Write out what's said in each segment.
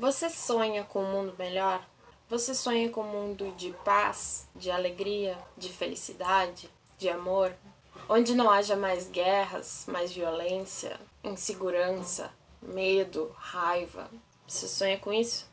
Você sonha com um mundo melhor? Você sonha com um mundo de paz, de alegria, de felicidade, de amor? Onde não haja mais guerras, mais violência, insegurança, medo, raiva. Você sonha com isso?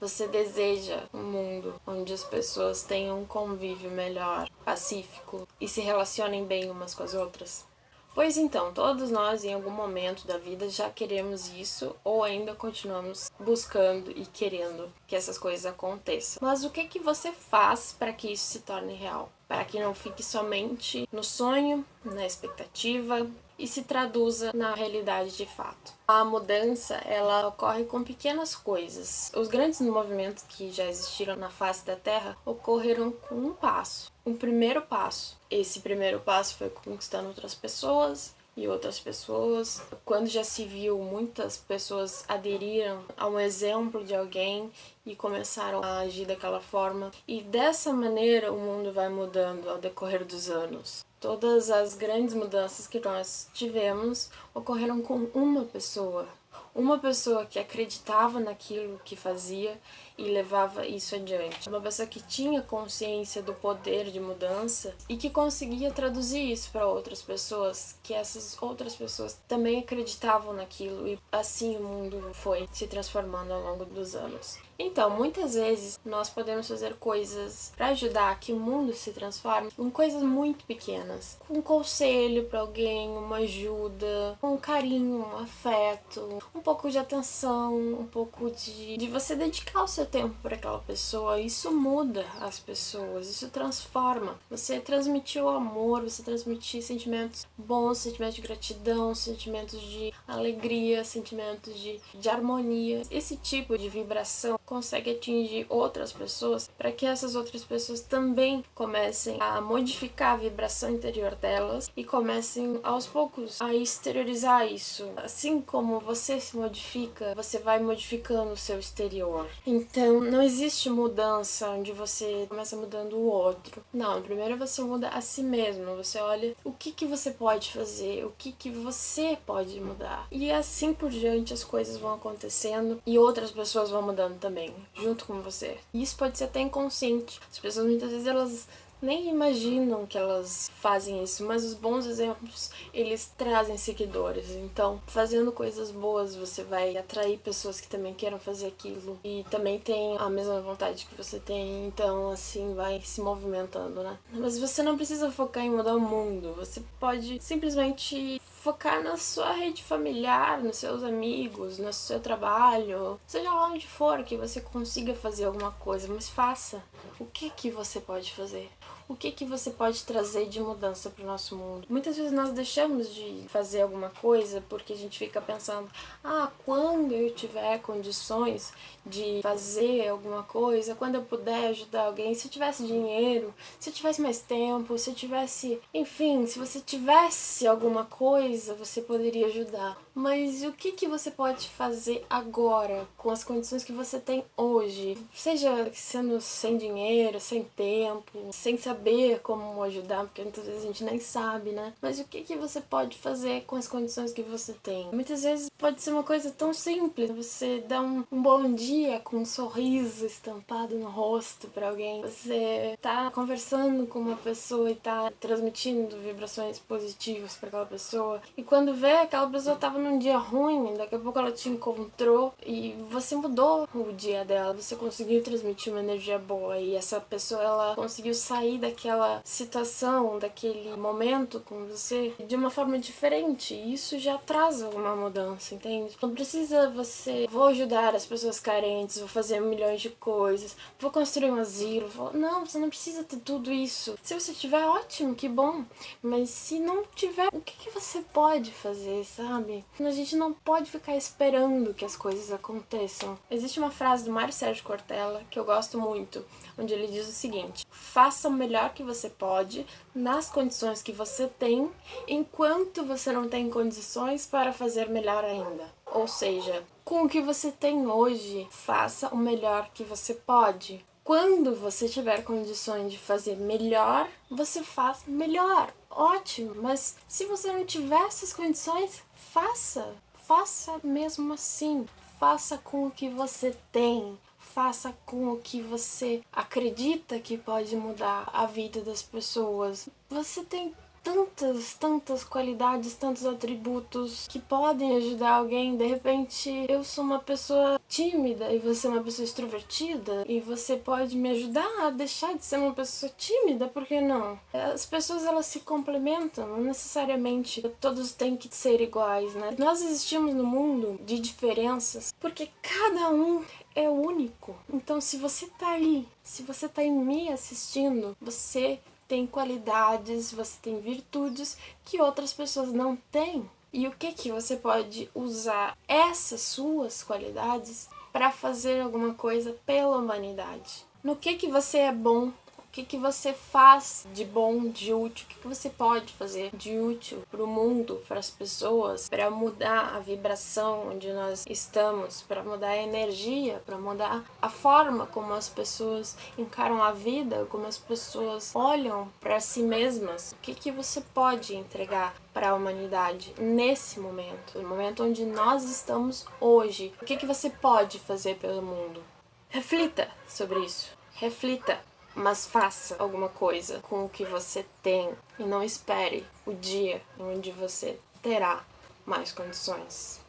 Você deseja um mundo onde as pessoas tenham um convívio melhor, pacífico e se relacionem bem umas com as outras? Pois então, todos nós em algum momento da vida já queremos isso ou ainda continuamos buscando e querendo que essas coisas aconteçam. Mas o que que você faz para que isso se torne real? Para que não fique somente no sonho, na expectativa e se traduza na realidade de fato. A mudança, ela ocorre com pequenas coisas. Os grandes movimentos que já existiram na face da Terra ocorreram com um passo, um primeiro passo. Esse primeiro passo foi conquistando outras pessoas, e outras pessoas. Quando já se viu, muitas pessoas aderiram a um exemplo de alguém e começaram a agir daquela forma. E dessa maneira o mundo vai mudando ao decorrer dos anos. Todas as grandes mudanças que nós tivemos ocorreram com uma pessoa. Uma pessoa que acreditava naquilo que fazia e levava isso adiante. Uma pessoa que tinha consciência do poder de mudança e que conseguia traduzir isso para outras pessoas, que essas outras pessoas também acreditavam naquilo e assim o mundo foi se transformando ao longo dos anos. Então, muitas vezes nós podemos fazer coisas para ajudar que o mundo se transforme com coisas muito pequenas. Um conselho para alguém, uma ajuda, um carinho, um afeto, um pouco de atenção, um pouco de, de você dedicar o seu tempo para aquela pessoa. Isso muda as pessoas, isso transforma. Você transmitir o amor, você transmitir sentimentos bons, sentimentos de gratidão, sentimentos de alegria, sentimentos de, de harmonia. Esse tipo de vibração consegue atingir outras pessoas para que essas outras pessoas também comecem a modificar a vibração interior delas e comecem aos poucos a exteriorizar isso. Assim como você se modifica, você vai modificando o seu exterior. Então, não existe mudança onde você começa mudando o outro. Não, primeiro você muda a si mesmo. Você olha o que, que você pode fazer, o que, que você pode mudar. E assim por diante as coisas vão acontecendo e outras pessoas vão mudando também também, junto com você. E isso pode ser até inconsciente. As pessoas muitas vezes elas nem imaginam que elas fazem isso, mas os bons exemplos, eles trazem seguidores. Então, fazendo coisas boas, você vai atrair pessoas que também queiram fazer aquilo e também tem a mesma vontade que você tem, então assim vai se movimentando, né? Mas você não precisa focar em mudar o mundo, você pode simplesmente focar na sua rede familiar, nos seus amigos, no seu trabalho, seja lá onde for que você consiga fazer alguma coisa, mas faça. O que que você pode fazer? O que, que você pode trazer de mudança para o nosso mundo. Muitas vezes nós deixamos de fazer alguma coisa porque a gente fica pensando, ah, quando eu tiver condições de fazer alguma coisa, quando eu puder ajudar alguém, se eu tivesse dinheiro, se eu tivesse mais tempo, se eu tivesse, enfim, se você tivesse alguma coisa, você poderia ajudar. Mas o que, que você pode fazer agora, com as condições que você tem hoje? Seja sendo sem dinheiro, sem tempo, sem saber como ajudar, porque muitas vezes a gente nem sabe, né? Mas o que, que você pode fazer com as condições que você tem? Muitas vezes pode ser uma coisa tão simples, você dá um, um bom dia com um sorriso estampado no rosto para alguém, você tá conversando com uma pessoa e tá transmitindo vibrações positivas para aquela pessoa, e quando vê aquela pessoa tava num dia ruim, daqui a pouco ela te encontrou e você mudou o dia dela, você conseguiu transmitir uma energia boa e essa pessoa ela conseguiu sair daquela situação, daquele momento com você de uma forma diferente. E isso já traz alguma mudança, entende? Não precisa você, vou ajudar as pessoas carentes, vou fazer milhões de coisas, vou construir um asilo, vou... não, você não precisa ter tudo isso. Se você tiver, ótimo, que bom. Mas se não tiver, o que, que você pode fazer, sabe? A gente não pode ficar esperando que as coisas aconteçam. Existe uma frase do Mário Sérgio Cortella que eu gosto muito, onde ele diz o seguinte: faça o melhor que você pode nas condições que você tem, enquanto você não tem condições para fazer melhor ainda. Ou seja, com o que você tem hoje, faça o melhor que você pode. Quando você tiver condições de fazer melhor, você faz melhor. Ótimo, mas se você não tiver essas condições, faça. Faça mesmo assim. faça com o que você tem. Faça com o que você acredita que pode mudar a vida das pessoas. Você tem tantas, tantas qualidades, tantos atributos que podem ajudar alguém. De repente, eu sou uma pessoa tímida e você é uma pessoa extrovertida e você pode me ajudar a deixar de ser uma pessoa tímida, por que não? As pessoas elas se complementam, não necessariamente todos têm que ser iguais, né? Nós existimos no mundo de diferenças porque cada um é único. Então, se você tá aí, se você tá em me assistindo, você tem qualidades, você tem virtudes que outras pessoas não têm. E o que que você pode usar essas suas qualidades para fazer alguma coisa pela humanidade? No que que você é bom? O que, que você faz de bom, de útil? O que, que você pode fazer de útil para o mundo, para as pessoas, para mudar a vibração onde nós estamos, para mudar a energia, para mudar a forma como as pessoas encaram a vida, como as pessoas olham para si mesmas? O que, que você pode entregar para a humanidade nesse momento, no momento onde nós estamos hoje? O que, que você pode fazer pelo mundo? Reflita sobre isso. Reflita mas faça alguma coisa com o que você tem e não espere o dia onde você terá mais condições.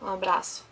Um abraço.